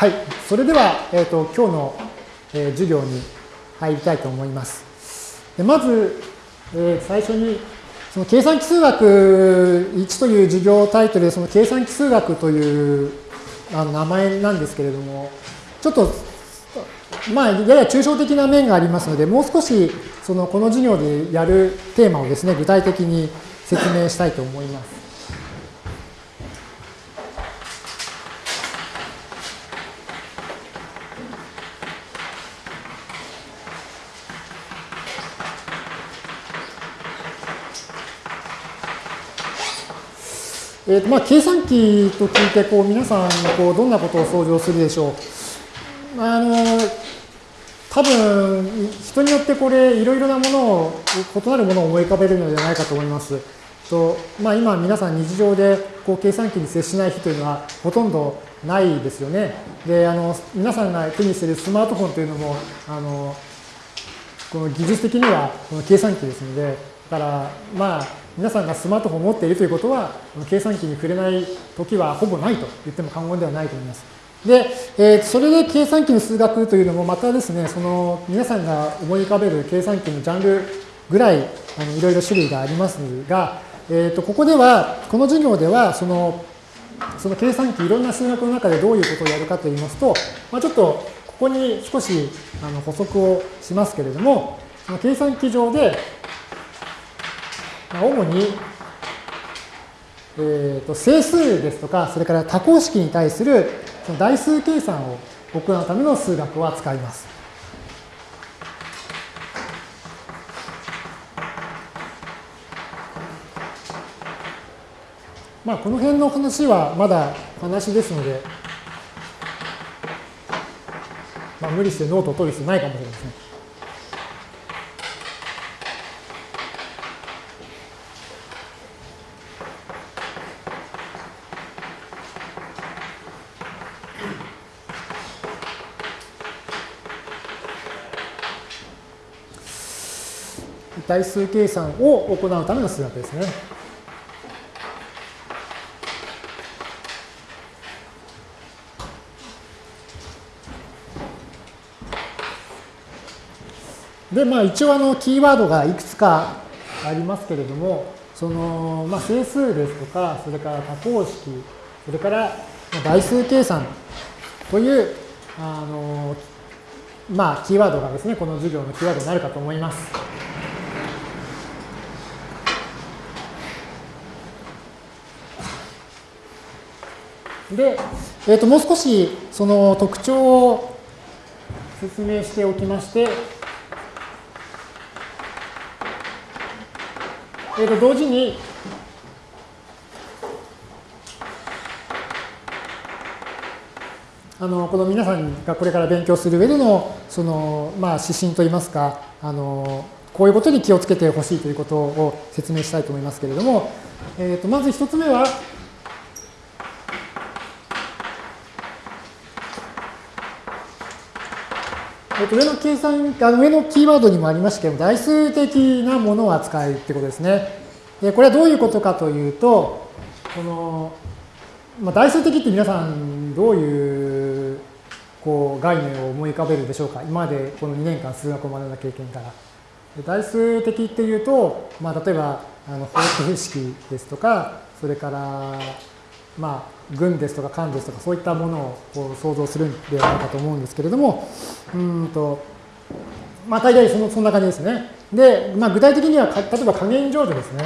はい、それでは、えーと、今日の、えー、授業に入りたいと思います。でまず、えー、最初にその計算機数学1という授業タイトルでその計算機数学というあの名前なんですけれども、ちょっとまあ、やや抽象的な面がありますので、もう少しそのこの授業でやるテーマをですね、具体的に説明したいと思います。えーとまあ、計算機と聞いてこう皆さんこうどんなことを想像するでしょう。あの多分人によってこれいろいろなものを異なるものを思い浮かべるのではないかと思います。とまあ、今皆さん日常でこう計算機に接しない日というのはほとんどないですよね。であの皆さんが手にしているスマートフォンというのもあのこの技術的にはこの計算機ですのでだからまあ皆さんがスマートフォンを持っているということは、計算機に触れない時はほぼないと言っても過言ではないと思います。で、えー、それで計算機の数学というのもまたですね、その皆さんが思い浮かべる計算機のジャンルぐらいあのいろいろ種類がありますが、えー、とここでは、この授業ではその、その計算機いろんな数学の中でどういうことをやるかといいますと、まあ、ちょっとここに少しあの補足をしますけれども、計算機上で主に、えー、と整数ですとか、それから多項式に対するその代数計算を行うための数学を扱います。まあ、この辺の話はまだ話ですので、まあ、無理してノートを取る必要ないかもしれません。代数計算を行うための数学ですね。で、まあ一応あのキーワードがいくつかありますけれども、その、まあ整数ですとか、それから多項式、それから代数計算という、あの、まあキーワードがですね、この授業のキーワードになるかと思います。で、えー、ともう少しその特徴を説明しておきまして、えー、と同時にあのこの皆さんがこれから勉強する上でのその、まあ、指針といいますかあのこういうことに気をつけてほしいということを説明したいと思いますけれども、えー、とまず一つ目はえっと、上の計算、あの上のキーワードにもありましたけど、代数的なものを扱うってことですね。で、これはどういうことかというと、この、まあ、代数的って皆さんどういうこう概念を思い浮かべるでしょうか？今までこの2年間数学を学んだ経験から。代数的っていうと、まあ、例えばあの方程式ですとか、それからまあ、軍ですとか官ですとかそういったものをこう想像するんではないかと思うんですけれども、うんと、まあ大体そのそんな感じですね。で、まあ具体的には例えば加減乗除ですね。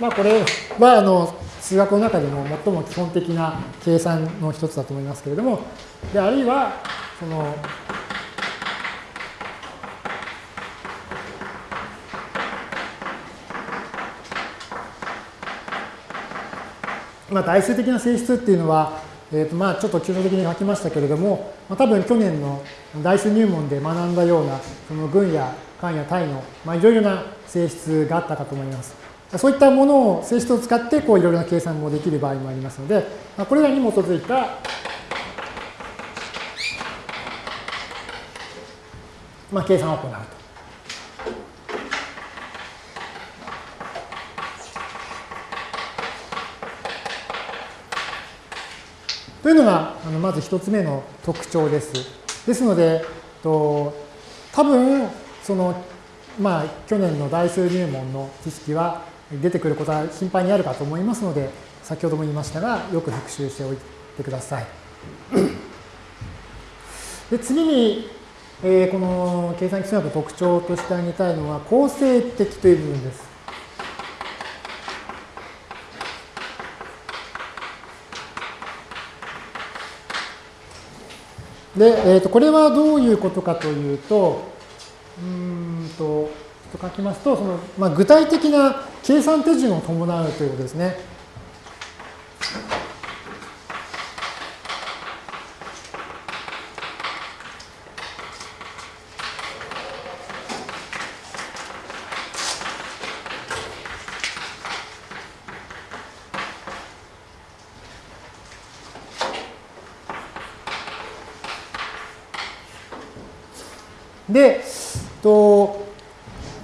まあこれはあの数学の中でも最も基本的な計算の一つだと思いますけれども、であるいはそのまあ、代数的な性質っていうのは、えー、とまあちょっと抽象的に書きましたけれども、まあ、多分去年の代数入門で学んだようなその群や間や体の、まあ、いろいろな性質があったかと思います。そういったものを、性質を使ってこういろいろな計算もできる場合もありますので、まあ、これらに基づいたまあ、計算を行うと。というのがあのまず1つ目の特徴です。ですので、と多分その、まあ、去年の大数入門の知識は出てくることは頻繁にあるかと思いますので、先ほども言いましたが、よく復習しておいてください。で次に、えー、この計算基数学の特徴として挙げたいのは、構成的という部分です。で、えー、とこれはどういうことかというと、うんと、と書きますと、そのまあ、具体的な計算手順を伴うということですね。で、と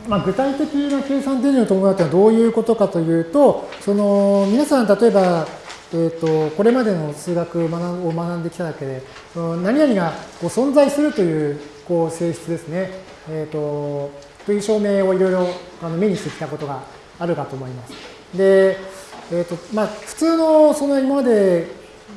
まあ、具体的な計算手順を伴うというのはどういうことかというと、その皆さん例えば、えーと、これまでの数学を学んできただけで、何々がこう存在するというこう性質ですね、えーと、という証明をいろいろあの目にしてきたことがあるかと思います。で、えーとまあ、普通のその今まで、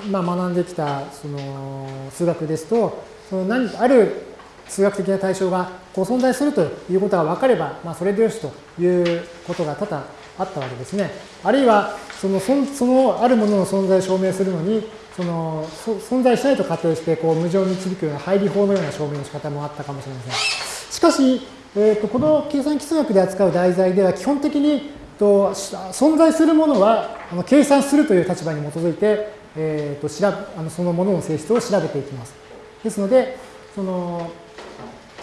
まあ、学んできたその数学ですと、その何ある数学的な対象がこう存在するということが分かれば、まあ、それでよしということが多々あったわけですね。あるいはそのそのあるものの存在を証明するのにその存在しないと仮定してこう無常に導くような配理法のような証明の仕方もあったかもしれません。しかし、えーと、この計算基数学で扱う題材では基本的にと存在するものはあの計算するという立場に基づいて、えーと、とあのそのものの性質を調べていきます。ですので、その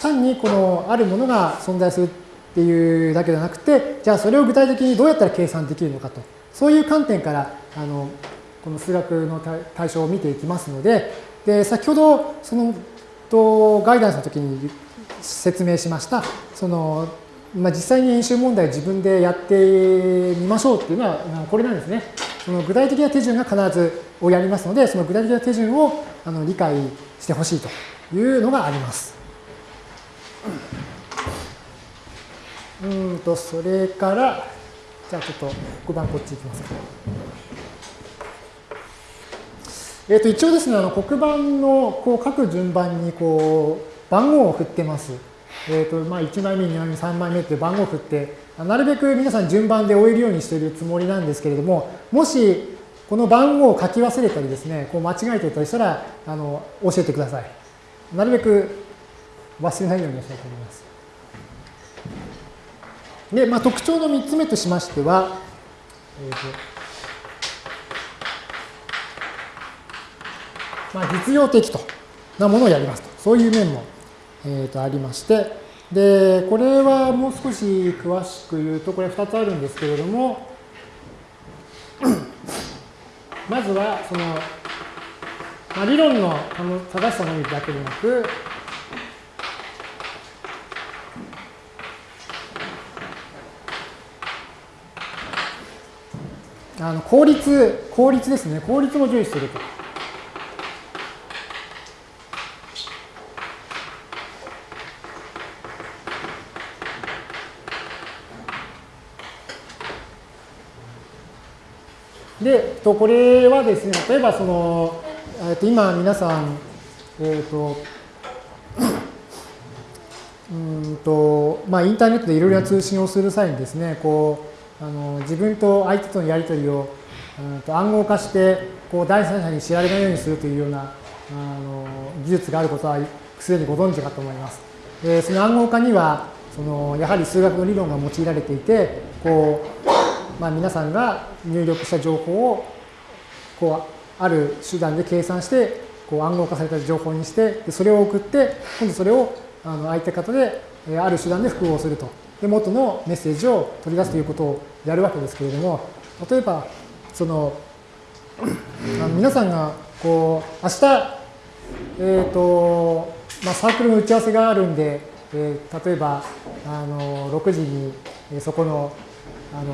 単にこのあるものが存在するっていうだけではなくて、じゃあそれを具体的にどうやったら計算できるのかと、そういう観点からあのこの数学の対象を見ていきますので、で先ほどそのとガイダンスの時に説明しました、そのまあ、実際に演習問題自分でやってみましょうっていうのはこれなんですね。その具体的な手順が必ずをやりますので、その具体的な手順をあの理解してほしいというのがあります。うんと、それから、じゃあちょっと黒板こっち行きますか。えっ、と、一応ですね、あの黒板のこう書く順番にこう番号を振ってます。えっ、と、まあ、1枚目、2枚目、3枚目って番号を振って、なるべく皆さん順番で終えるようにしているつもりなんですけれども、もしこの番号を書き忘れたりですね、こう間違えてたりしたら、あの、教えてください。なるべく忘れないようにしたいと思います。で、まあ、特徴の3つ目としましては、えーとまあ、実用的となものをやりますと。そういう面も、えー、とありまして、で、これはもう少し詳しく言うと、これ2つあるんですけれども、まずは、その、まあ、理論の正しさのみだけでなく、あの効率、効率ですね。効率も重視すると。で、とこれはですね、例えばその、えっと今皆さん、えっ、ー、と、うんと、まあ、インターネットでいろいろな通信をする際にですね、こう、あの自分と相手とのやり取りを、うん、と暗号化してこう第三者に知られないようにするというようなあの技術があることはすでにご存知かと思います。でその暗号化にはそのやはり数学の理論が用いられていてこう、まあ、皆さんが入力した情報をこうある手段で計算してこう暗号化された情報にしてでそれを送って今度それをあの相手方である手段で複合するとで元のメッセージを取り出すということをやるわけですけれども例えばそのあの皆さんがこう明日えっ、ー、とまあ、サークルの打ち合わせがあるんで、えー、例えばあの6時にえそこのあの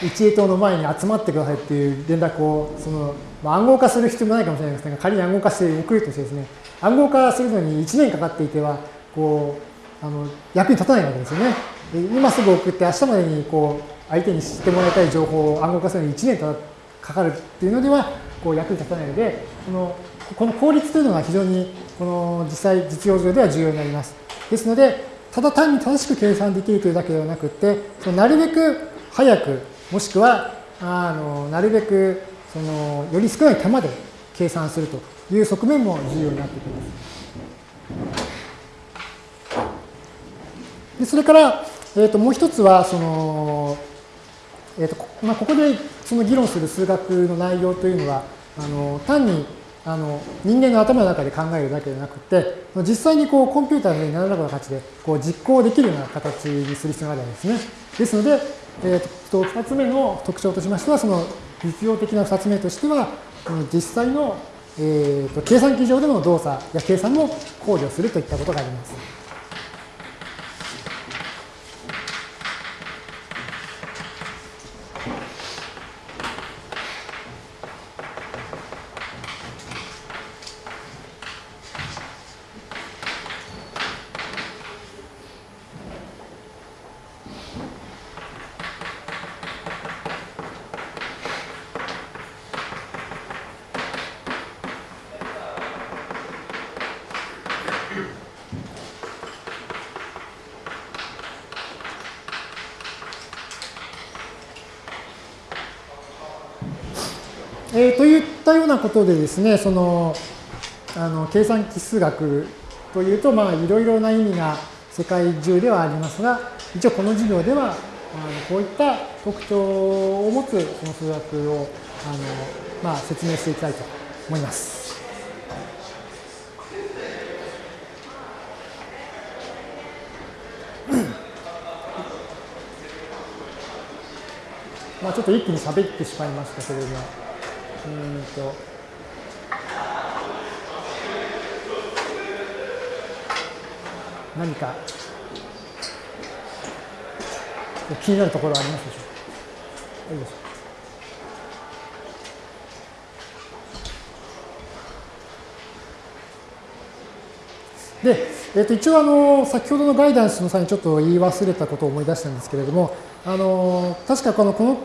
1A 棟の前に集まってくださいっていう連絡を、その、まあ、暗号化する必要もないかもしれないですが、仮に暗号化して送るとしてですね、暗号化するのに1年かかっていては、こう、あの、役に立たないわけですよね。今すぐ送って明日までにこう、相手に知ってもらいたい情報を暗号化するのに1年かかるっていうのでは、こう役に立たないので、その、この効率というのが非常に、この実際、実用上では重要になります。ですので、ただ単に正しく計算できるというだけではなくて、そのなるべく早く、もしくは、あのなるべくそのより少ない手間で計算するという側面も重要になってきます。でそれから、えー、ともう一つは、その、えーとまあ、ここでその議論する数学の内容というのは、あの単にあの人間の頭の中で考えるだけでなくて、実際にこうコンピューターの上に何らかの形でこう実行できるような形にする必要があるわけですね。ですので、えー、と2つ目の特徴としましては、その実用的な2つ目としては、実際の、えー、と計算機上での動作や計算も考慮するといったことがあります。ことでですね、その、あの計算機数学というと、まあ、いろいろな意味が世界中ではありますが、一応この授業では、あのこういった特徴を持つその数学をあの、まあ、説明していきたいと思います。まあちょっと一気に喋ってしまいましたけれども。うんと何か気になるところありますでしょうか？で。えー、と一応あの、先ほどのガイダンスの際にちょっと言い忘れたことを思い出したんですけれども、あの確かこのこの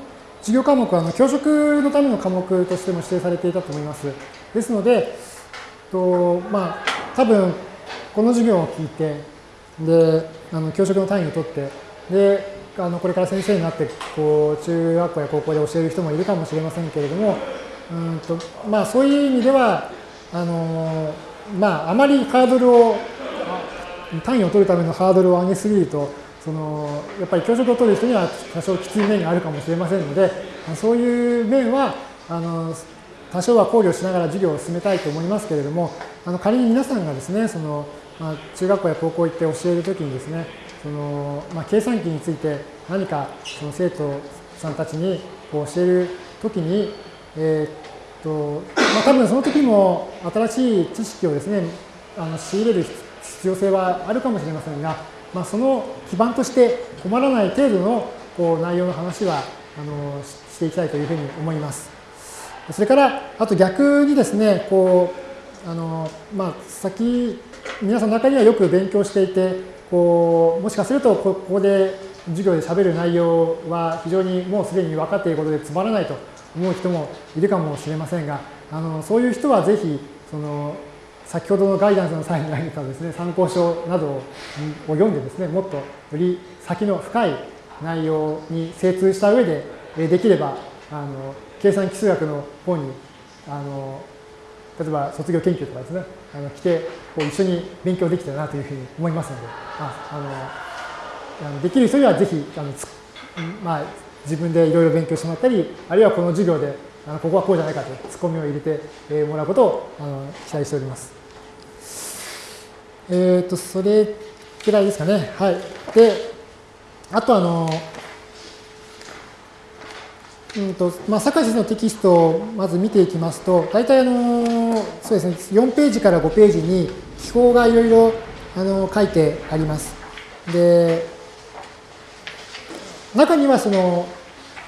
授業科目はあの教職のための科目としても指定されていたと思います。ですので、とまあ、多分この授業を聞いて、で、あの教職の単位を取って、で、あのこれから先生になってこう中学校や高校で教える人もいるかもしれませんけれども、うんとまあ、そういう意味ではあの、まあ、あまりハードルを単位を取るためのハードルを上げすぎるとそのやっぱり教職を取る人には多少きつい面があるかもしれませんので、そういう面はあの多少は考慮しながら授業を進めたいと思いますけれども、あの仮に皆さんがですね、そのまあ、中学校や高校行って教えるときにですね、そのまあ、計算機について何かその生徒さんたちにこう教えるときに、えー、っとまあ、多分その時も新しい知識をですね、あの仕入れる必要性はあるかもしれませんが、まあ、その基盤として困らない程度のこう内容の話はあのしていきたいというふうに思います。それから、あと逆にですね、こう、あの、まあ、先、皆さんの中にはよく勉強していて、こう、もしかするとここで授業で喋る内容は非常にもうすでに分かっていることでつまらないと思う人もいるかもしれませんが、あの、そういう人はぜひ、その、先ほどのガイダンスの際に挙げたですね、参考書などを読んでですね、もっとより先の深い内容に精通した上で、できれば、あの計算機数学の方に、あの例えば卒業研究とかですね、あの来てこう一緒に勉強できたらなというふうに思いますので、ああのできる人にはぜひあのまあ、自分でいろいろ勉強してもらったり、あるいはこの授業であのここはこうじゃないかとツッコミを入れてもらうことをあの期待しております。えっ、ー、と、それくらいですかね。はい。で、あとあの、うんとまあ、坂井先生のテキストをまず見ていきますと、大体あの、そうですね、4ページから5ページに記法がいろいろあの書いてあります。で、中にはその、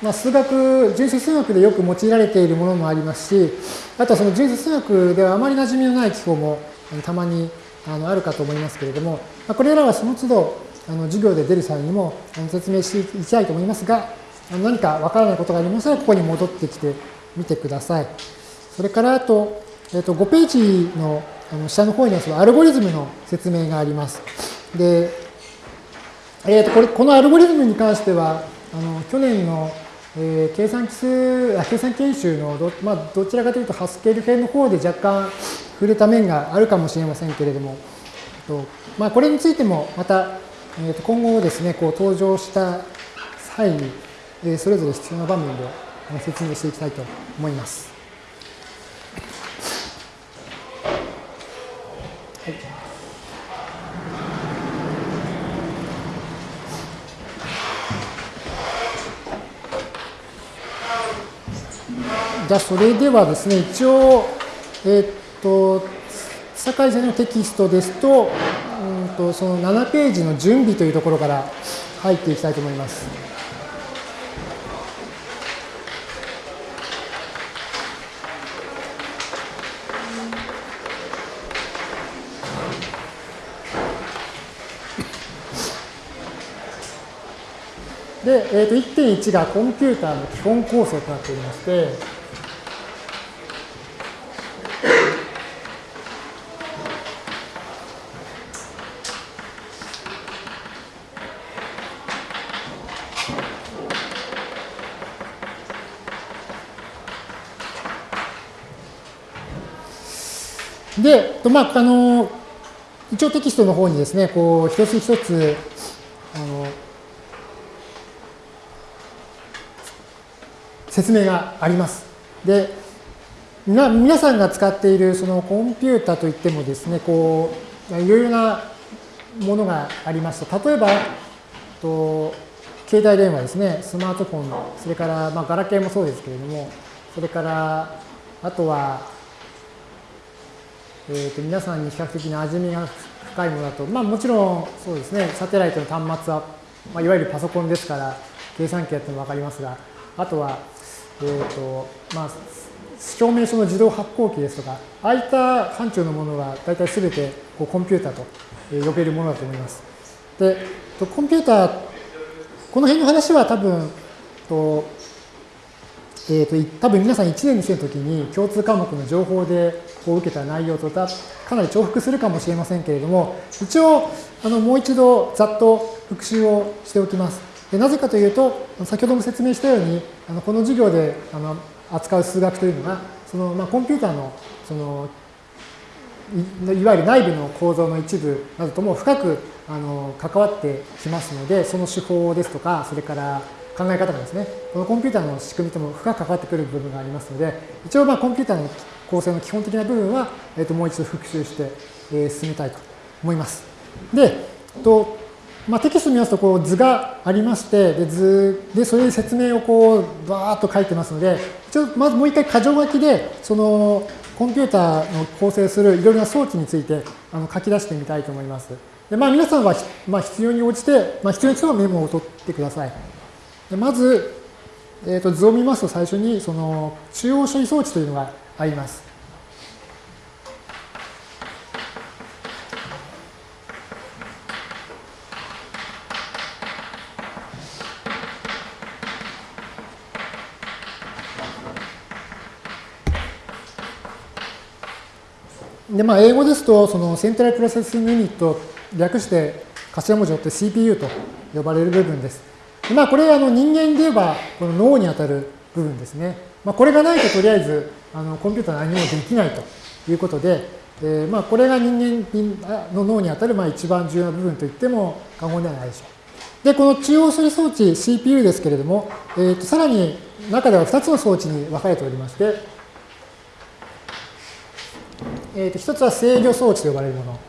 まあ、数学、純粋数学でよく用いられているものもありますし、あとはその純粋数学ではあまり馴染みのない記法もたまにあのあるかと思いますけれども、まあ、これらはその都度あの授業で出る際にも説明していきたいと思いますが、あの何かわからないことがありましたら、ここに戻ってきてみてください。それからあと、えっ、と5ページのあの下の方にはそのアルゴリズムの説明があります。で、えー、とこれこのアルゴリズムに関しては、あの去年のえー、計算機数、計算研修のど,、まあ、どちらかというとハスケール編の方で若干触れた面があるかもしれませんけれども、とまあ、これについてもまた、えー、と今後ですね、こう登場した際に、えー、それぞれ必要な場面で説明していきたいと思います。はいじゃあそれではですね、一応、えっ、と、社先のテキストですと、うんと、その7ページの準備というところから入っていきたいと思います。で、えー、と1.1がコンピューターの基本構成となっておりまして、で、まあ、あの、一応テキストの方にですね、こう、一つ一つ、あの、説明があります。で、な皆さんが使っているそのコンピュータといってもですね、こう、いろいろなものがありました。例えば、と携帯電話ですね、スマートフォン、それから、まあ、ガラケーもそうですけれども、それから、あとは、えー、と皆さんに比較的な味見が深いものだと、まあ、もちろんそうですね、サテライトの端末は、まあ、いわゆるパソコンですから、計算機やっても分かりますが、あとは、えーとまあ、証明書の自動発行機ですとか、ああいった範疇のものが大体すべてこうコンピューターと呼べるものだと思います。で、コンピューター、この辺の話は多分、とえーと、多分皆さん1年2生の時に共通科目の情報でこう受けた内容とかなり重複するかもしれませんけれども一応あのもう一度ざっと復習をしておきます。でなぜかというと先ほども説明したようにあのこの授業であの扱う数学というのがその、まあ、コンピューターのそのいわゆる内部の構造の一部などとも深くあの関わってきますのでその手法ですとかそれから考え方がですね、このコンピューターの仕組みとも深く関わってくる部分がありますので、一応まあコンピューターの構成の基本的な部分は、えー、ともう一度復習して、えー、進めたいと思います。で、とまあ、テキスト見ますとこう図がありまして、で図でそういう説明をこうバーッと書いてますので、一応まずもう一回箇条書きで、そのコンピューターの構成するいろいろな装置についてあの書き出してみたいと思います。でまあ、皆さんは、まあ、必要に応じて、まあ、必要に応じてメモを取ってください。でまず、えー、と図を見ますと最初にその中央処理装置というのがあります。でまあ、英語ですと、その central processing unit、略して頭文字を取って CPU と呼ばれる部分です。まあ、これあの人間で言えばこの脳にあたる部分ですね。まあ、これがないととりあえずあのコンピューター何もできないということで、えー、まあこれが人間の脳にあたるまあ一番重要な部分と言っても過言ではないでしょう。で、この中央処理装置 CPU ですけれども、えー、とさらに中では2つの装置に分かれておりまして、えー、と1つは制御装置と呼ばれるもの。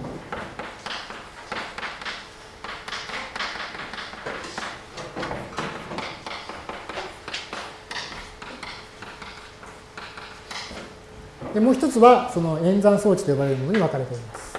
でもう一つは、その演算装置と呼ばれるものに分かれております。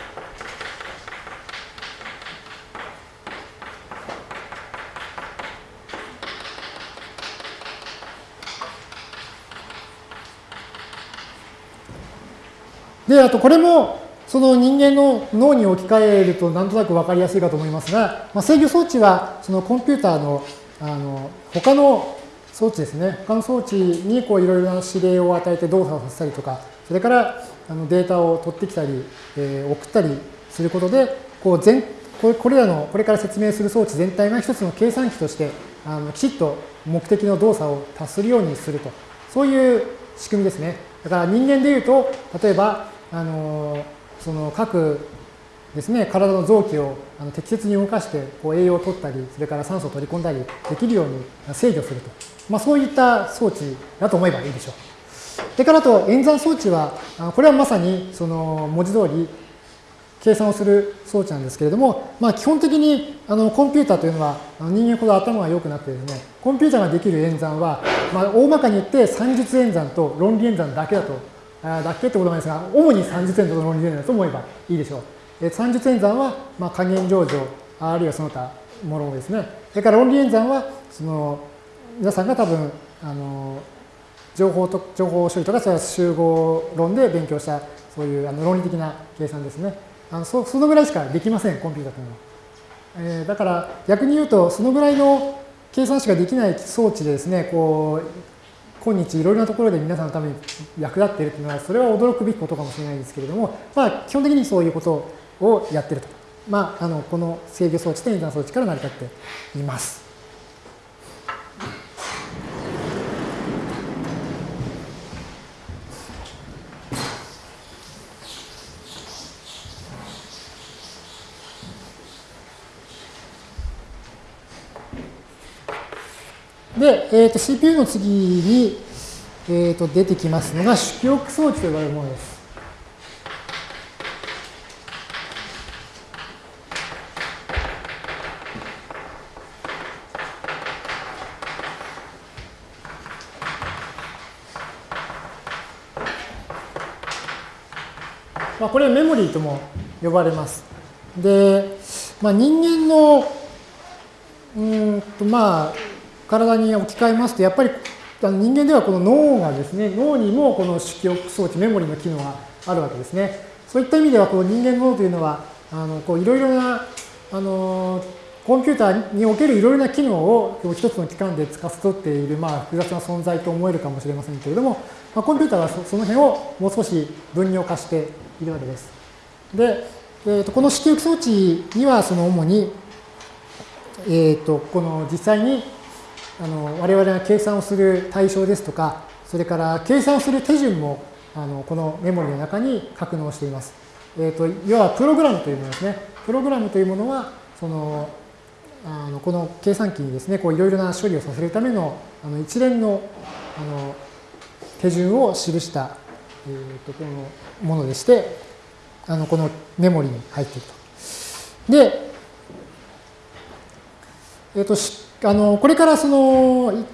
で、あとこれも、その人間の脳に置き換えるとなんとなく分かりやすいかと思いますが、まあ、制御装置は、そのコンピューターの、あの、他の装置ですね。他の装置にこういろいろな指令を与えて動作をさせたりとか、それからあのデータを取ってきたり、えー、送ったりすることで、こう全これらのこれから説明する装置全体が一つの計算機としてあのきちっと目的の動作を達するようにすると、そういう仕組みですね。だから人間でいうと、例えば、あのその各ですね、体の臓器をあの適切に動かしてこう栄養を取ったり、それから酸素を取り込んだりできるように制御すると。まあ、そういった装置だと思えばいいでしょう。それからと演算装置は、これはまさにその文字通り計算をする装置なんですけれども、まあ、基本的にあのコンピューターというのは人間ほど頭が良くなってですね、コンピューターができる演算は、まあ、大まかに言って算術演算と論理演算だけだと、あだけってことなんですが、主に算術演算と論理演算だと思えばいいでしょう。え算術演算は、まあ、加減上場、あるいはその他ものですね。それから論理演算は、その皆さんが多分、あの情報と情報処理とか、それは集合論で勉強した、そういうあの論理的な計算ですね。あのそそのぐらいしかできません、コンピューターというのは。えー、だから逆に言うと、そのぐらいの計算しかできない装置でですね、こう、今日いろいろなところで皆さんのために役立っているというのは、それは驚くべきことかもしれないんですけれども、まあ、基本的にそういうことをやってると。まあ、あのこの制御装置と演算装置から成り立っています。で、えー、と CPU の次に、えー、と出てきますのが主記憶装置と呼ばれるものです。まあ、これはメモリーとも呼ばれます。で、まあ、人間のうんとまあ体に置き換えますと、やっぱり人間ではこの脳がですね、脳にもこの主記憶装置、メモリの機能があるわけですね。そういった意味では、この人間の脳というのは、あのこういろいろなあのコンピューターにおけるいろいろな機能を一つの機関で司っている、まあ、複雑な存在と思えるかもしれませんけれども、まあ、コンピューターはその辺をもう少し分量化しているわけです。で、えー、とこの主記憶装置にはその主に、えー、とこの実際にあの我々が計算をする対象ですとか、それから計算をする手順もあのこのメモリの中に格納しています。えーと、要はプログラムというものですね。プログラムというものは、そのあのこの計算機にですね、いろいろな処理をさせるためのあの一連のあの手順を記した、えーと、このものでして、あのこのメモリに入っていると。で、えっ、ー、とあのこれからその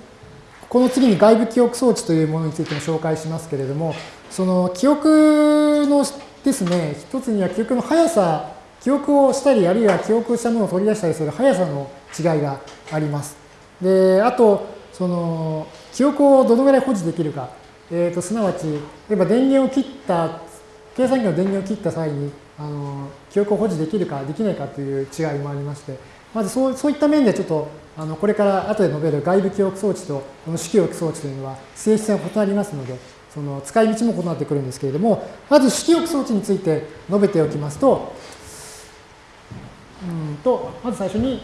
この次に外部記憶装置というものについても紹介しますけれども、その記憶のですね、一つには記憶の速さ、記憶をしたり、あるいは記憶したものを取り出したりする速さの違いがあります。で、あと、その記憶をどのぐらい保持できるか、えー、とすなわち、例えば電源を切った、計算機の電源を切った際に、あの記憶を保持できるかできないかという違いもありまして、まずそうそういった面でちょっとあのこれから後で述べる外部記憶装置とこの主記憶装置というのは性質が異なりますので、その使い道も異なってくるんですけれども、まず主記憶装置について述べておきますと、うんとまず最初に、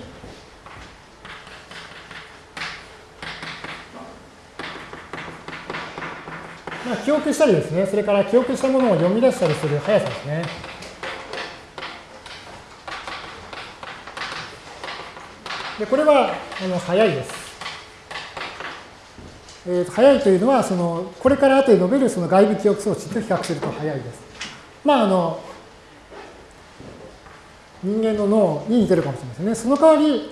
まあ、記憶したりですね、それから記憶したものを読み出したりする速さですね。でこれはあの早いです。えー、と早いというのはその、これから後で述べるその外部記憶装置と比較すると早いです。まあ、あの人間の脳に似てるかもしれませんね。その代わり、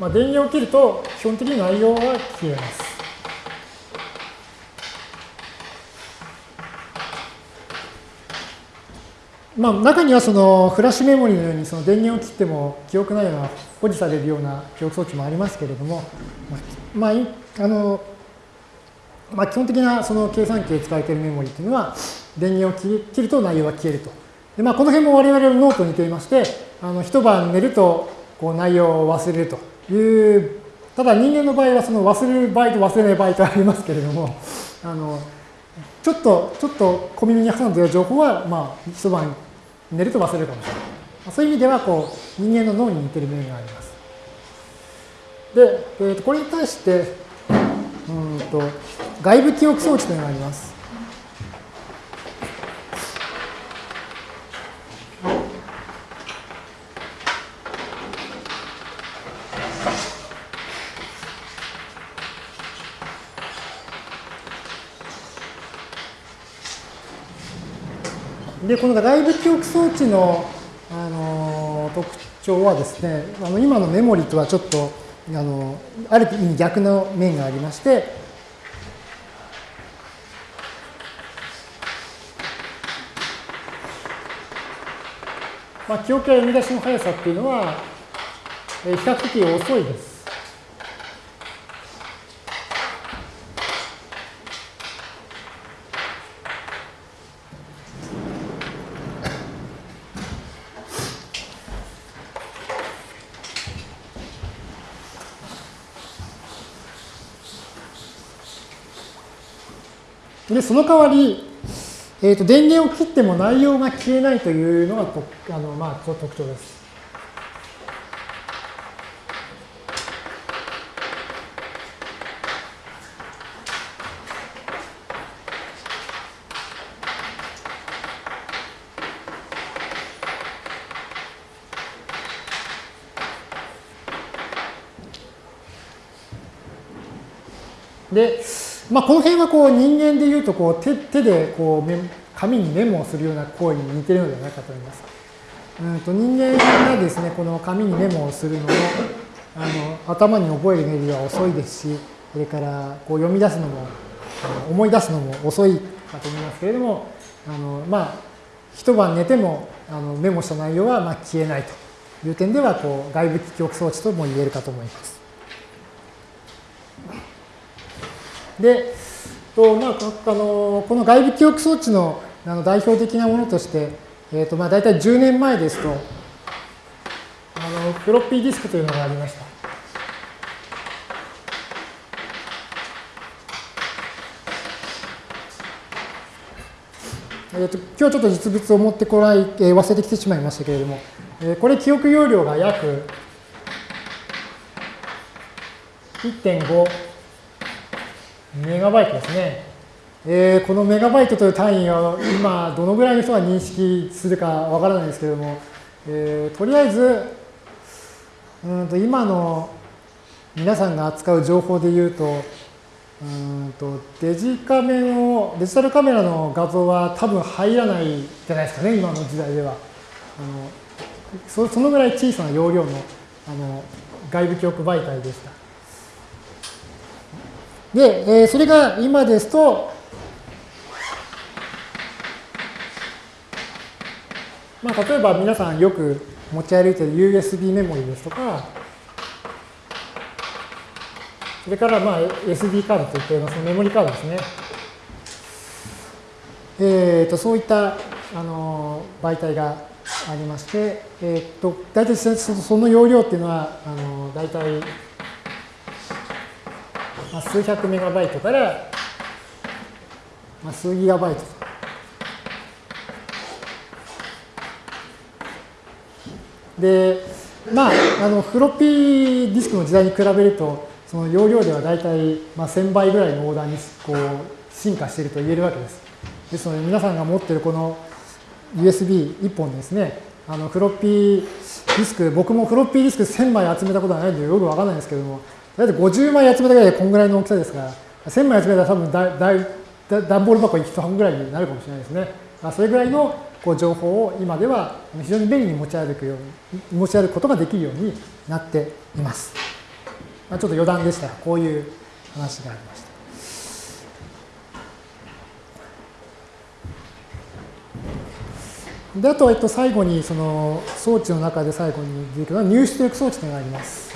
まあ、電源を切ると基本的に内容は消えます。まあ、中にはそのフラッシュメモリのようにその電源を切っても記憶内容が保持されるような記憶装置もありますけれども、まあ、あのまあ、基本的なその計算機で使われているメモリというのは電源を切ると内容が消えると。でまあ、この辺も我々のノートに似ていまして、あの一晩寝るとこう内容を忘れるという、ただ人間の場合はその忘れる場合と忘れない場合とありますけれども、あのちょっと、ちょっと小耳に挟んでいる情報は、まあ、一晩寝ると忘れるかもしれない。そういう意味では、こう、人間の脳に似てる面があります。で、えー、とこれに対して、うんと、外部記憶装置というのがあります。で、この外部記憶装置の、あの特徴はですね、あの今のメモリとはちょっとあのある意味逆の面がありまして、まあ、記憶や読み出しの速さっていうのは、比較的遅いです。で、その代わり、えーと、電源を切っても内容が消えないというのがあの、まあ、特徴です。で、まあ、この辺はこう人間でいうとこう手手でこう紙にメモをするような行為に似てるのではないかと思います。うんと人間がですね、この紙にメモをするのもあの頭に覚えるメリは遅いですし、それからこう読み出すのも思い出すのも遅いかと思いますけれども、あのまあ、一晩寝てもあのメモした内容はま消えないという点ではこう外部記憶装置とも言えるかと思います。で、とまあ、あのこの外部記憶装置のあの代表的なものとして、えーとまあ、大体10年前ですと、あのフロッピーディスクというのがありました。えーと、今日ちょっと実物を持ってこない、えー、忘れてきてしまいましたけれども、えー、これ記憶容量が約1.5メガバイトですね。えー、このメガバイトという単位を今どのぐらいの人が認識するかわからないですけれども、えー、とりあえずうんと今の皆さんが扱う情報で言うとうんとデジカメのデジタルカメラの画像は多分入らないじゃないですかね今の時代ではあのそそのぐらい小さな容量のあの外部記憶媒体でした。で、えー、それが今ですと、まあ、例えば皆さんよく持ち歩いている USB メモリですとか、それからまあ SD カードといったようなそのメモリカードですね。えー、とそういったあの媒体がありまして、えー、と大体その容量っていうのはあの大体まあ、数百メガバイトから、まあ、数ギガバイト。で、まあ、あのフロッピーディスクの時代に比べると、その容量では大体、まあ、1000倍ぐらいのオーダーにこう進化していると言えるわけです。ですので、皆さんが持っているこの USB1 本ですね、あのフロッピーディスク、僕もフロッピーディスク1000枚集めたことはないのでよくわからないんですけども、だいたい50枚集めたぐらいでこんぐらいの大きさですから、1000枚集めたら多分だだい段ボール箱1本ぐらいになるかもしれないですね。それぐらいのこう情報を今では非常に便利に持ち歩くように、持ち歩くことができるようになっています。まあ、ちょっと余談でしたが、こういう話がありました。で、あと、えっと、最後に、その装置の中で最後に出てくるのは入出力装置というのがあります。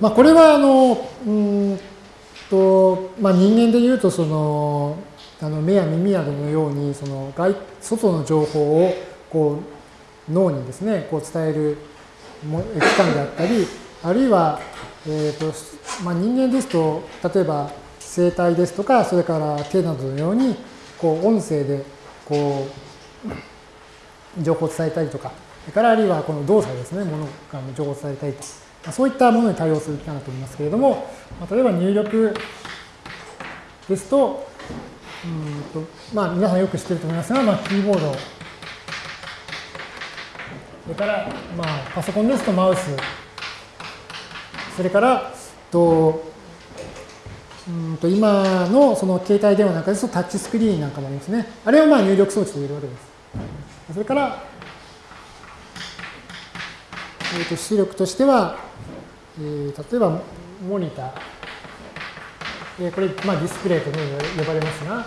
まあ、これはあのうんと、まあ、人間でいうとそのあの目や耳などのようにその外外の情報をこう脳にですねこう伝える器官であったりあるいは、えーとまあ、人間ですと例えば声帯ですとかそれから手などのようにこう音声でこう情報を伝えたりとかそれからあるいはこの動作ですねものが情報を伝えたりとか。そういったものに対応する機関だと思いますけれども、例えば入力ですと、うんとまあ、皆さんよく知ってると思いますが、まあ、キーボード、それから、まあ、パソコンですとマウス、それから、とうんと今のその携帯電話なんかですとタッチスクリーンなんかもありますね。あれはまあ入力装置と言えるわけです。それから、えー、と出力としては、えー、例えばモニター、えー、これ、まあ、ディスプレイと呼ばれますが、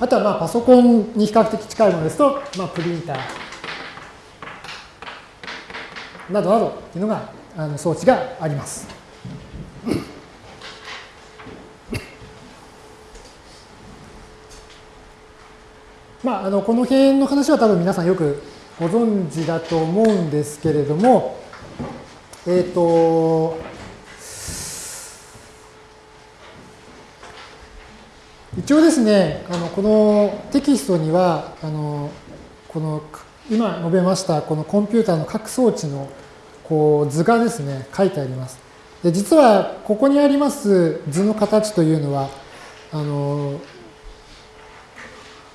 あとはまあパソコンに比較的近いものですと、まあ、プリンター。などなどというのがあの装置があります。まあ、あのこの辺の話は多分皆さんよくご存知だと思うんですけれども、えっ、ー、と、一応ですね、あのこのテキストには、あのこの今述べましたこのコンピューターの各装置のこう図がですね、書いてあります。で実はここにあります図の形というのは、あの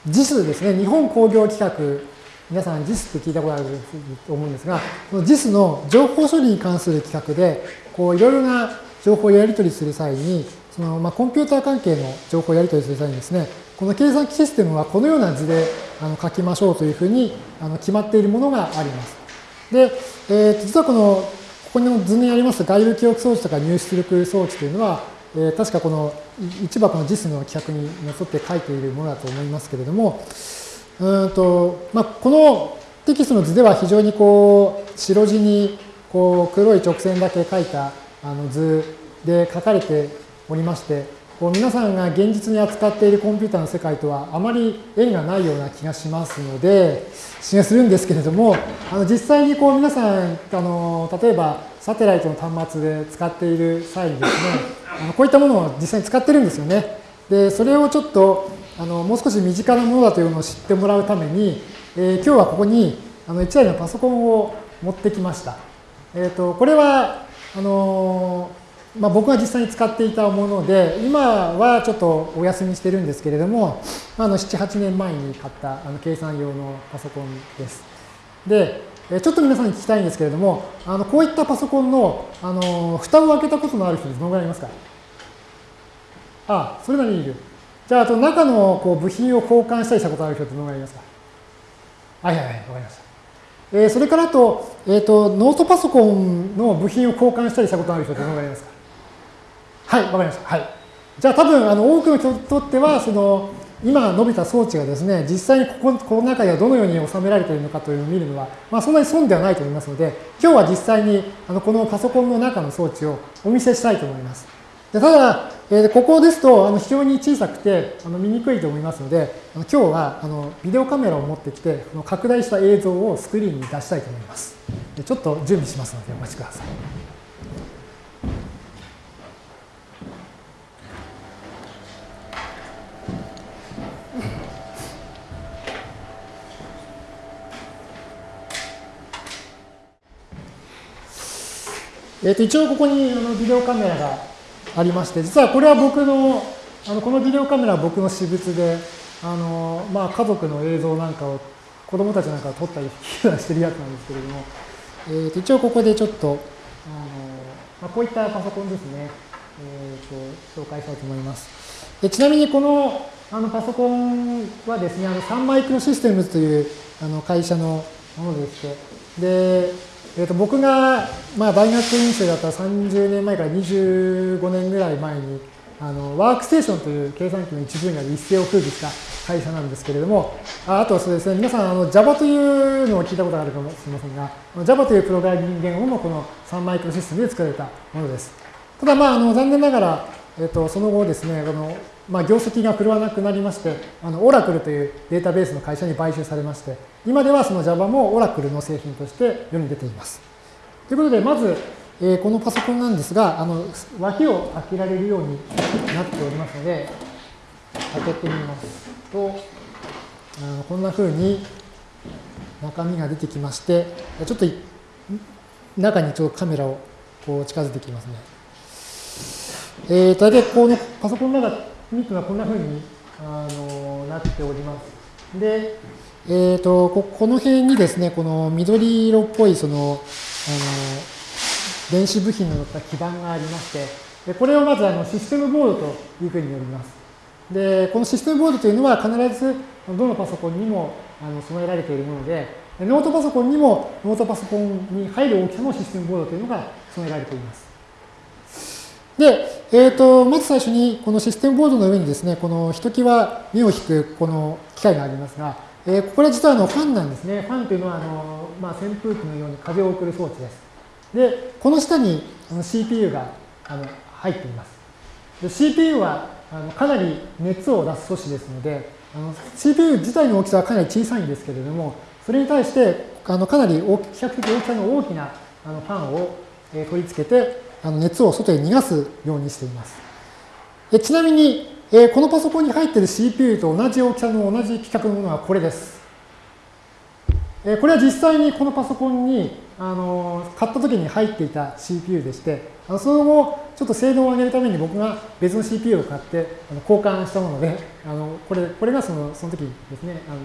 JIS ですね、日本工業規格皆さん JIS って聞いたことあると思うんですが、この JIS の情報処理に関する規格で、こういろいろな情報をやり取りする際に、そのまあコンピューター関係の情報をやり取りする際にですね、この計算機システムはこのような図であの書きましょうというふうにあの決まっているものがあります。で、えー、実はこの、ここの図にあります外部記憶装置とか入出力装置というのは、えー、確かこの一箱の JIS の規格にのっとって書いているものだと思いますけれども、うんとまあ、このテキストの図では非常にこう白地にこう黒い直線だけ書いたあの図で書かれておりましてこう皆さんが現実に扱っているコンピューターの世界とはあまり縁がないような気がしますので気がするんですけれどもあの実際にこう皆さんあの例えばサテライトの端末で使っている際にですねあのこういったものを実際に使ってるんですよね。でそれをちょっとあのもう少し身近なものだというのを知ってもらうために、えー、今日はここにあの1台のパソコンを持ってきました。えーと、これはあのまあ、僕が実際に使っていたもので、今はちょっとお休みしてるんですけれども、あの7、8年前に買ったあの計算用のパソコンです。で、ちょっと皆さんに聞きたいんですけれども、あのこういったパソコンのあの蓋を開けたことのある人どのぐらいいますか？あ、それなりにいる。じゃあ、あと中のこう部品を交換したりしたことある人ってどのぐらいいますか？はいはいはい、わかりました。えー、それからと、えっ、ー、と、ノートパソコンの部品を交換したりしたことある人ってどのぐらいいますか？はい、わかりました。はい。じゃあ多分、あの、多くの人にとっては、その、今述べた装置がですね、実際にこここの中ではどのように収められているのかというのを見るのは、まあ、そんなに損ではないと思いますので、今日は実際にあのこのパソコンの中の装置をお見せしたいと思います。でただ、えー、ここですとあの非常に小さくてあの見にくいと思いますので、あの今日はあのビデオカメラを持ってきて、この拡大した映像をスクリーンに出したいと思います。でちょっと準備しますのでお待ちください。えー、と一応ここにあのビデオカメラがありまして、実はこれは僕の、あのこのビデオカメラは僕の私物で、あのまあ、家族の映像なんかを、子供たちなんかを撮ったりしてるやつなんですけれども、えー、と一応ここでちょっと、あのまあ、こういったパソコンですね、えー、と紹介したいと思います。でちなみにこのあのパソコンはですね、あのサンマイクロシステムズというあの会社のものでして、で、えー、と僕が、まあ、大学院生だった30年前から25年ぐらい前に、あのワークステーションという計算機の一分野で一世を風靡した会社なんですけれども、ああとはそうですね、皆さんあの Java というのを聞いたことがあるかもしれませんが、Java というプログラミング言語もこのサンマイクロシステムで作られたものです。ただ、まあ、あの残念ながら、えっと、その後ですね、このまあ、業績が振るわなくなりまして、あのオラクルというデータベースの会社に買収されまして、今ではその Java もオラクルの製品として世に出ています。ということで、まず、えー、このパソコンなんですが、あの脇を開けられるようになっておりますので、開けてみますと、あのこんなふうに中身が出てきまして、ちょっと中にちょっとカメラをこう近づいてきますね。えー、大体このパソコンの中ミックがこんなふうにあのなっております。で、えーと、ここの辺にですね、この緑色っぽいそのあの電子部品の乗った基板がありまして、でこれをまずあのシステムボードというふうに呼びます。で、このシステムボードというのは必ずどのパソコンにもあの備えられているもので、ノートパソコンにもノートパソコンに入る大きさのシステムボードというのが備えられています。で、えーと、まず最初にこのシステムボードの上にですね、このひときわ目を引くこの機械がありますが、えー、これは実はあのファンなんですね。ファンというのはあの、まあ、扇風機のように風を送る装置です。で、この下に CPU があの入っています。で CPU はあのかなり熱を出す素子ですので、あの CPU 自体の大きさはかなり小さいんですけれども、それに対してあのかなり大き比較的大きさの大きなあのファンを、え取り付けて、あの熱を外へ逃がすようにしています。でちなみに、え、このパソコンに入っている CPU と同じ大きさの同じ規格のものはこれです。え、これは実際にこのパソコンにあの買った時に入っていた CPU でして、あのその後、ちょっと性能を上げるために僕が別の CPU を買ってあの交換したもので、あのこれこれがそのその時ですねあの、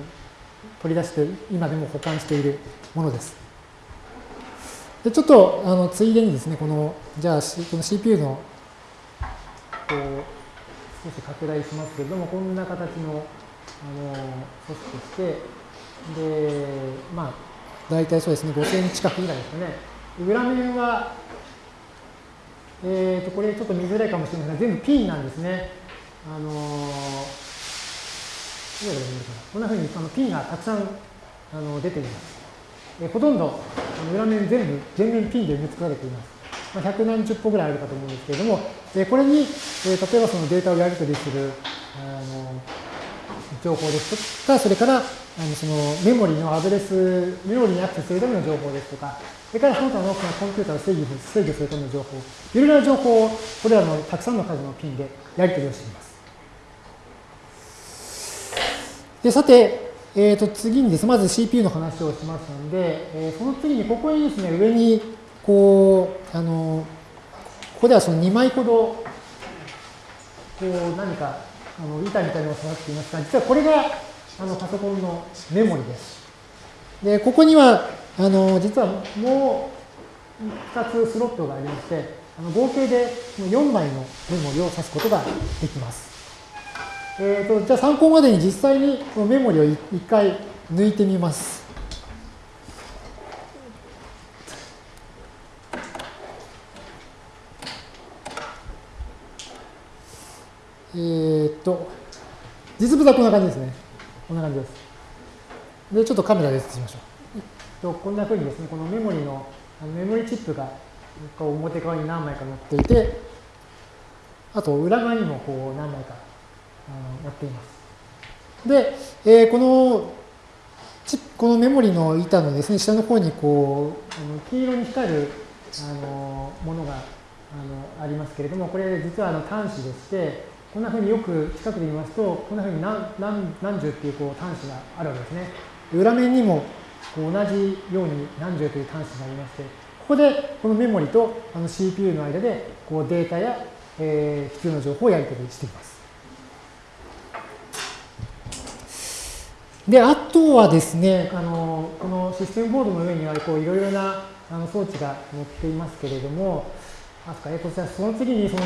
取り出して今でも保管しているものです。でちょっとあのついでにですね、この、じゃあ、この CPU の、こう、少し拡大しますけれども、こんな形の、あの、組織として、で、まあ、大体そうですね、5センチ角ぐらいですかね。裏面は、えっ、ー、と、これちょっと見づらいかもしれませんが、全部 P なんですね。あのこんなふうにその P がたくさんあの出ています。えほとんど裏面全部全面ピンで埋め尽くされています。まあ、百何十歩ぐらいあるかと思うんですけれども、えこれに、え例えばそのデータをやり取りするあの情報ですとか、それからあのそのメモリのアドレス、メモリにアクセスするための情報ですとか、それからその他のコンピューターを制御制御するための情報、いろいろな情報をこれらのたくさんの数のピンでやり取りをしています。でさて、えー、と次にです、ねまず CPU の話をしましたので、えー、その次にここにですね、上に、こう、あの、ここではその2枚ほど、こう、何か、あの板みたいなのが下がっていますが、実はこれが、あの、パソコンのメモリです。で、ここには、あの、実はもう2つスロットがありまして、あの合計で4枚のメモリを指すことができます。えーと、じゃあ参考までに実際にメモリを一回抜いてみます。えー、っと、実物はこんな感じですね。こんな感じです。で、ちょっとカメラで映しましょう。とこんなふうにですね、このメモリのあのメモリチップが表側に何枚か載っていて、あと裏側にもこう何枚かやっています。で、えー、このこのメモリの板のですね、下の方にこう、あの黄色に光るあのものがあのありますけれども、これ実はあの端子でして、こんなふうによく近くで見ますと、こんなふうに何何何十っていうこう端子があるわけですね。裏面にもこう同じように何十という端子がありまして、ここでこのメモリとあの CPU の間でこうデータやえー、必要な情報をやり取りしています。で、あとはですね、あのこのシステムボードの上にはこういろいろなあの装置が載っていますけれども、あすかえー、とその次にその、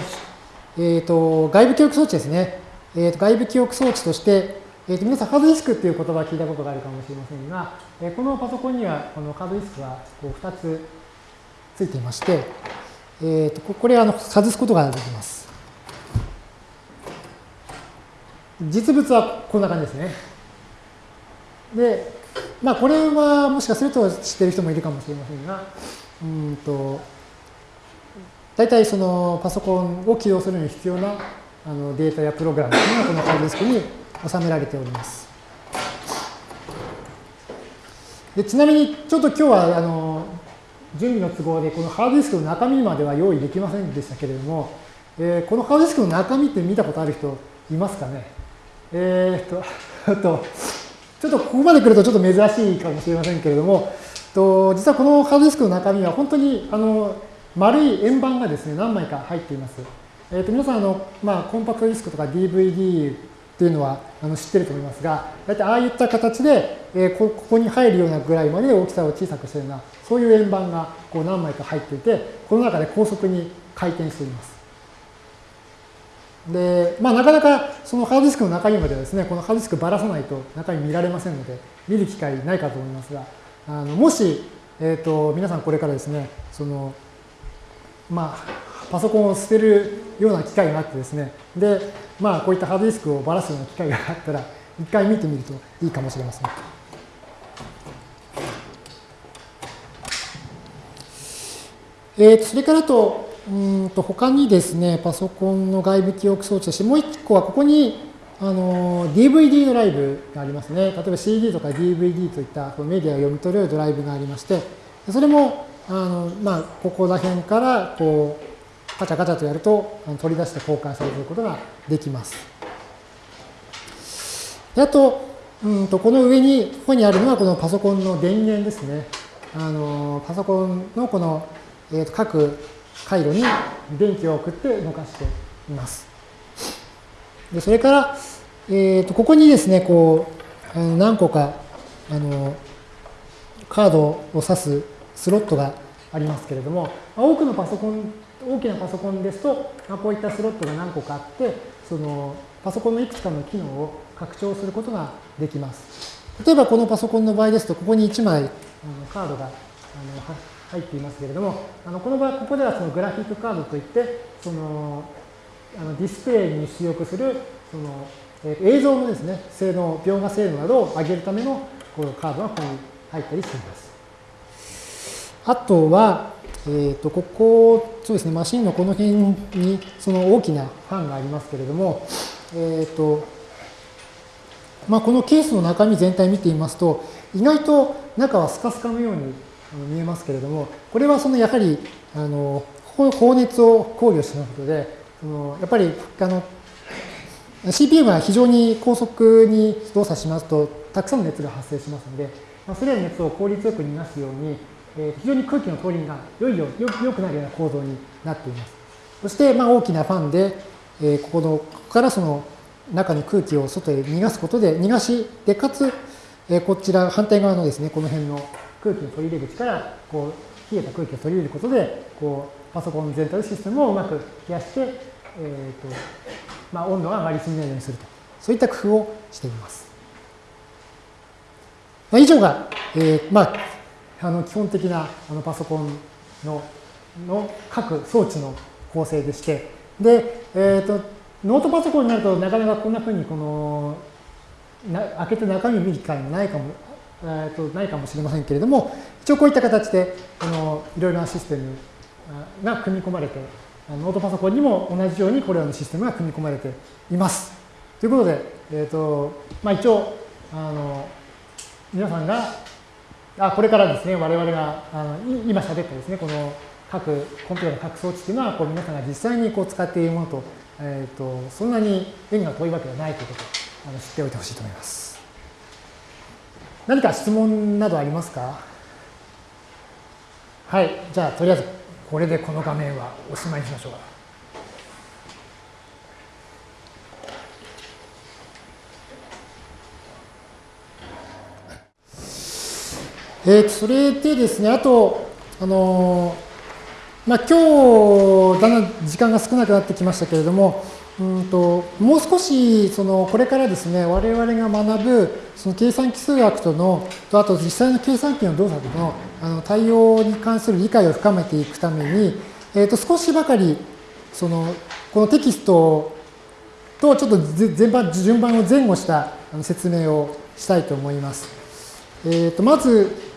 えーと、外部記憶装置ですね。えーと、外部記憶装置として、えーと、皆さんハードディスクっていう言葉を聞いたことがあるかもしれませんが、えー、このパソコンにはこのハードディスクはこう2つついていまして、えー、とこれあの外すことができます。実物はこんな感じですね。で、まあ、これはもしかすると知ってる人もいるかもしれませんが、うんと、大体そのパソコンを起動するのに必要なあのデータやプログラムというのがこのハードディスクに収められております。でちなみに、ちょっと今日はあの準備の都合で、このハードディスクの中身までは用意できませんでしたけれども、えー、このハードディスクの中身って見たことある人いますかね？えー、っと、ちょっとここまで来るとちょっと珍しいかもしれませんけれども、と実はこのハードディスクの中身は本当にあの丸い円盤がですね、何枚か入っています。えー、と皆さんあの、まあ、コンパクトディスクとか DVD っていうのはあの知ってると思いますが、大体ああいった形で、えー、ここに入るようなぐらいまで大きさを小さくしているような、そういう円盤がこう何枚か入っていて、この中で高速に回転しています。で、まあ、なかなかそのハードディスクの中身まではですね、このハードディスクばらさないと中身見られませんので、見る機会ないかと思いますが、あのもし、えっ、ー、と、皆さんこれからですね、その、まあ、パソコンを捨てるような機会があってですね、で、まあ、こういったハードディスクをばらすような機会があったら、一回見てみるといいかもしれません。えー、それからと、うんと他にですね、パソコンの外部記憶装置として、もう一個はここにあの DVD ドライブがありますね。例えば CD とか DVD といったメディアを読み取れるドライブがありまして、それもあの、まあ、ここら辺からこうカチャカチャとやると取り出して交換されることができます。であと、うんとこの上に、ここにあるのはこのパソコンの電源ですね。あのパソコンのこの、えー、と各回路に電気を送って動かしています。でそれから、えー、とここにですね、こう、あの何個かあのカードを指すスロットがありますけれども、多くのパソコン、大きなパソコンですと、こういったスロットが何個かあって、そのパソコンのいくつかの機能を拡張することができます。例えばこのパソコンの場合ですと、ここに1枚あのカードがあの入っていますけれども、あのこの場合、ここではそのグラフィックカードといって、そのあのディスプレイに出力するその、えー、映像のですね、性能、描画性能などを上げるためのこのカードがここに入ったりしています。あとは、えー、とここ、そうですね、マシンのこの辺にその大きなファンがありますけれども、えっ、ー、と、まあ、このケースの中身全体見てみますと、意外と中はスカスカのように見えますけれども、これはそのやはり、あの、放熱を考慮したことで、そのやっぱり、あの、CPM は非常に高速に動作しますと、たくさんの熱が発生しますので、まあ、それらの熱を効率よく逃がすように、えー、非常に空気の通りが良いよよよくなるような構造になっています。そして、まあ、大きなファンで、えー、ここの、ここからその中の空気を外へ逃がすことで、逃がし、で、かつ、えー、こちら反対側のですね、この辺の空気の取り入れ口からこう冷えた空気を取り入れることでこうパソコン全体のシステムをうまく冷やして、えーとまあ、温度が上がりすぎないようにするとそういった工夫をしています。まあ、以上が、えーまあ、あの基本的なあのパソコンのの各装置の構成でして、で、えーと、ノートパソコンになるとなかなかこんなふうにこのな開けて中身見る機会もないかもえー、とないかもしれませんけれども、一応こういった形であのいろいろなシステムが組み込まれて、あのノートパソコンにも同じようにこれらのシステムが組み込まれています。ということで、えーとまあ、一応あの、皆さんが、あこれからですね、我々があの今喋ったですね、この各コンピューターの各装置というのは、こう皆さんが実際にこう使っているものと、えーと、そんなに縁が遠いわけではないということをあの知っておいてほしいと思います。何か質問などありますか？はい、じゃあとりあえずこれでこの画面はおしまいにしましょう。えーと、それでですね、あと、あのー、まあ、今日だんだん時間が少なくなってきましたけれども、うんともう少しそのこれからですね我々が学ぶその計算機数学とのとあと実際の計算機の動作とのあの対応に関する理解を深めていくために、えー、と少しばかりそのこのテキストとちょっと全般順番を前後した説明をしたいと思います。えー、とまず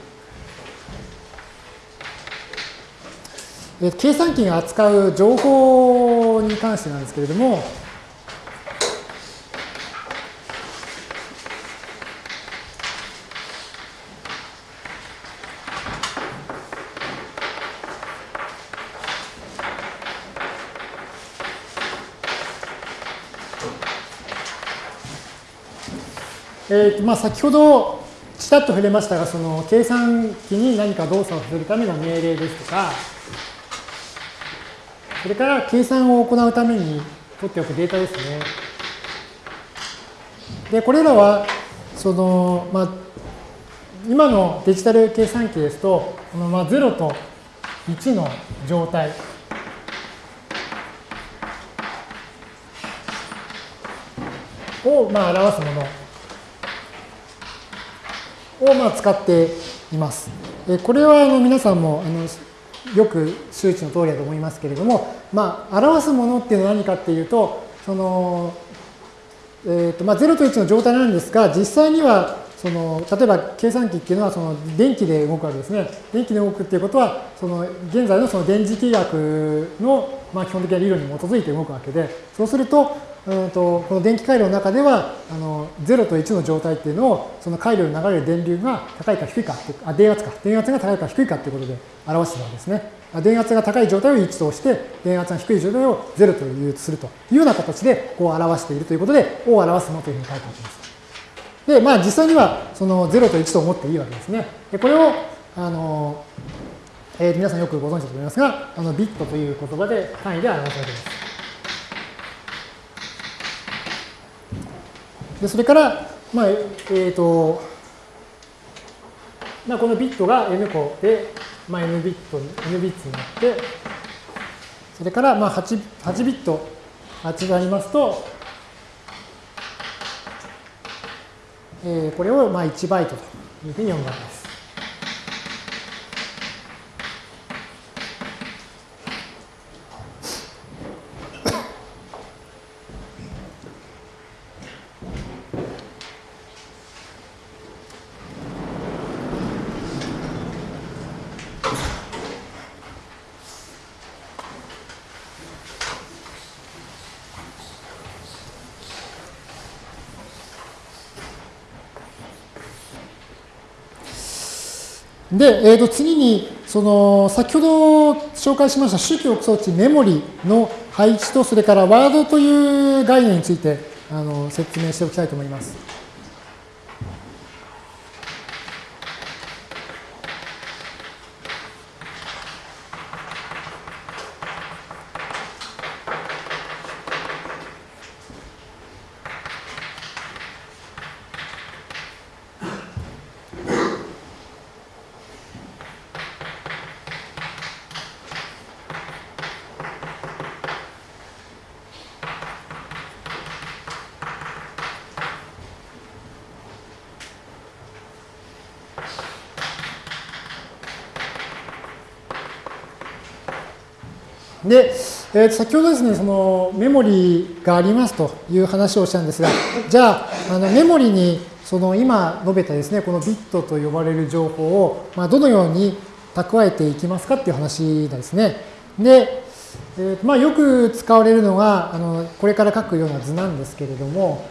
計算機が扱う情報に関してなんですけれども、えーまあ、先ほどちらっと触れましたが、その計算機に何か動作をするための命令ですとか、それから計算を行うために取っておくデータですね。で、これらは、その、まあ、今のデジタル計算機ですと、このまあ0と1の状態。をまあ表すものをまあ使っています。これはあの皆さんもあのよく周知の通りだと思いますけれども、まあ、表すものっていうのは何かっていうと、その、えっ、ー、と、まあ、0と1の状態なんですが、実際には、その、例えば計算機っていうのは、その、電気で動くわけですね。電気で動くっていうことは、その、現在のその電磁気学の、まあ、基本的な理論に基づいて動くわけで、そうすると、うんとこの電気回路の中ではあの0と1の状態っていうのをその回路に流れる電流が高いか低いかあ電圧か。電圧が高いか低いかっていうことで表してるわけですね。電圧が高い状態を1として電圧が低い状態を0というするというような形でこう表しているということでを表すものというふうに書いてあります。でまあ実際にはその0と1と思っていいわけですね。でこれをあの、えー、皆さんよくご存知だと思いますがあのビットという言葉で単位で表されています。でそれから、まあ、えっ、ー、と、まあ、このビットが n 個で、まあ、n ビット、n ビッツになって、それからまあ 8, 8ビット、8がありますと、えー、これをまあ1バイトというふうに読むわけです。で、えー、と次に、その、先ほど紹介しました周期憶装置メモリの配置と、それからワードという概念についてあの説明しておきたいと思います。で、えー、先ほどですね、そのメモリがありますという話をしたんですが、じゃあ、あのメモリにその今述べたですね、このビットと呼ばれる情報を、まあ、どのように蓄えていきますかっていう話ですね。で、えーまあ、よく使われるのが、あのこれから書くような図なんですけれども、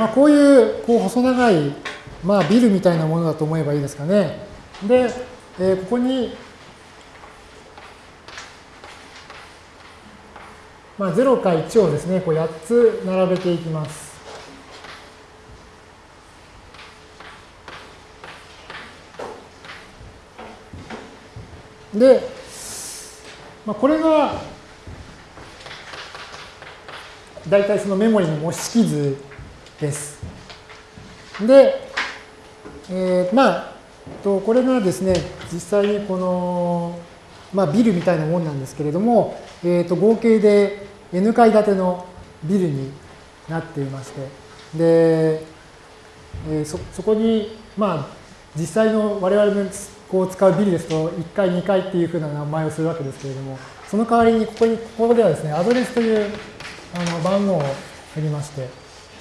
まあ、こういうこう細長い、まあ、ビルみたいなものだと思えばいいですかね。で、えー、ここに、まあ、0か1をですね、こう8つ並べていきます。で、まあ、これが大体そのメモリの模式図です。で、えー、まあ、とこれがですね、実際にこの、まあ、ビルみたいなもんなんですけれども、えー、と合計で N 階建てのビルになっていまして、で、えー、そそこに、まあ、実際の我々のこう使うビルですと、1階、2階っていうふうな名前をするわけですけれども、その代わりにここに、ここではですね、アドレスというあの番号を振りまして、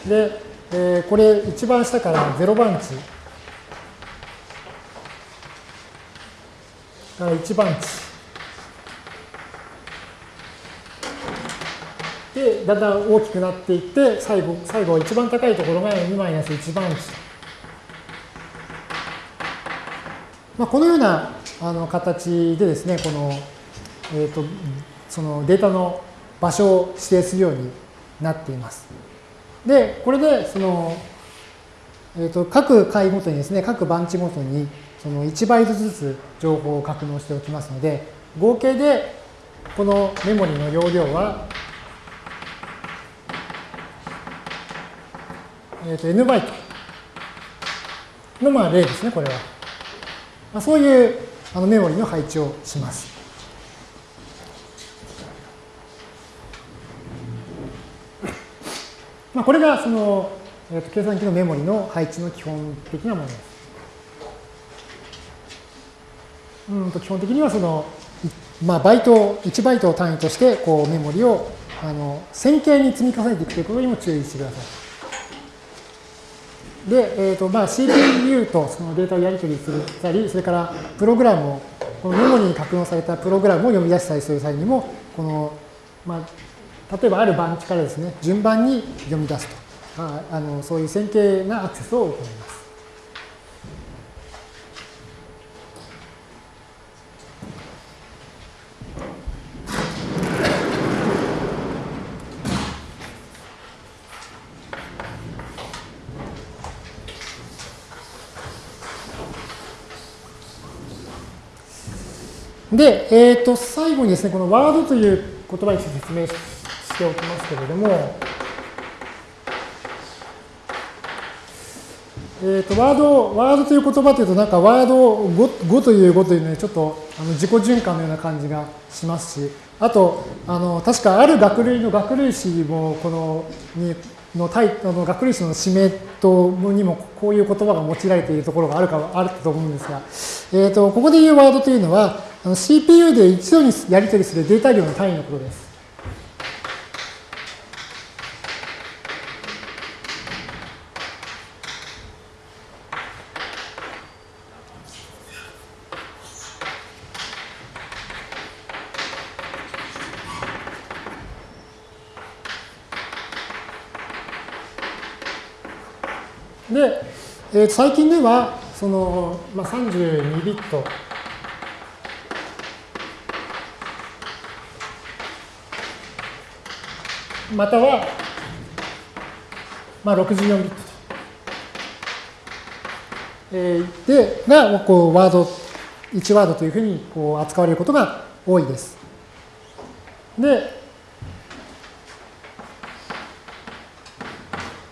で、えー、これ一番下から0番地から1番地で、だんだん大きくなっていって、最後、最後一番高いところが2マイナス1番地。まあ、このようなあの形でですね、この、えっ、ー、と、そのデータの場所を指定するようになっています。で、これで、その、えっ、ー、と、各回ごとにですね、各番地ごとに、その1バイトずつ情報を格納しておきますので、合計でこのメモリの容量はえー、と n バイトのまあ例ですね、これは。まあ、そういうあのメモリの配置をします。まあ、これがその、えー、と計算機のメモリの配置の基本的なものです。うんと基本的にはその、まあ、バイト、1バイトを単位としてこうメモリをあの線形に積み重ねていくということにも注意してください。で、えーとまあ、CPU とそのデータをやり取りするたり、それからプログラムを、このメモリに格納されたプログラムを読み出したりする際にも、この、まあ、例えばある番地からですね、順番に読み出すと、ああのそういう線形なアクセスを行います。で、えっ、ー、と、最後にですね、このワードという言葉について説明しておきますけれども、えーと、ワード、ワードという言葉というと、なんかワード 5, という5というので、ちょっとあの自己循環のような感じがしますし、あと、あの確かある学類の学類誌も、この、にのタイあの学類誌の指名とにもこういう言葉が用いられているところがあるかあると思うんですが、えーと、ここで言うワードというのは、CPU で一度にやり取りするデータ量の単位のことです。で、えー、最近では、その、まあ、32ビットまたは、まあ、64ビット。えー、で、が、こう、ワード、1ワードというふうにこう扱われることが多いです。で、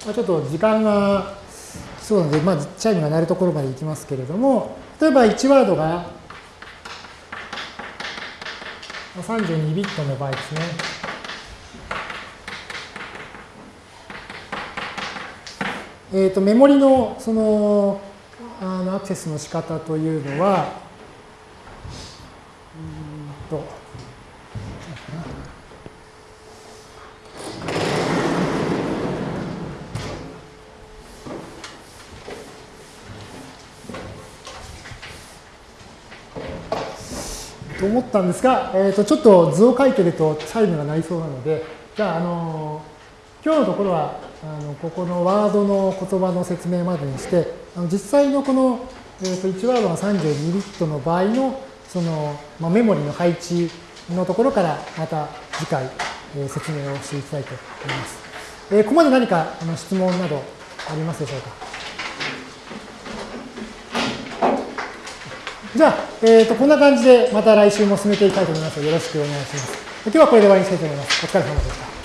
まあ、ちょっと時間がそうなので、まあ、チャイムが鳴るところまでいきますけれども、例えば1ワードが32ビットの場合ですね。えっ、ー、と、メモリのそのあのアクセスの仕方というのは、うんと、と思ったんですが、えー、とちょっと図を書いてるとチャイムが鳴りそうなので、じゃあ、あの今日のところはあのここのワードの言葉の説明までにして、あの実際のこの、えー、と1ワードが32ビットの場合のその、まあ、メモリの配置のところからまた次回、えー、説明をしていきたいと思います。えー、ここまで何かあの質問などありますでしょうか？じゃあ、えっ、ー、と、こんな感じでまた来週も進めていきたいと思いますので、よろしくお願いします。今日はこれで終わりにしたいと思います。お疲れ様でした。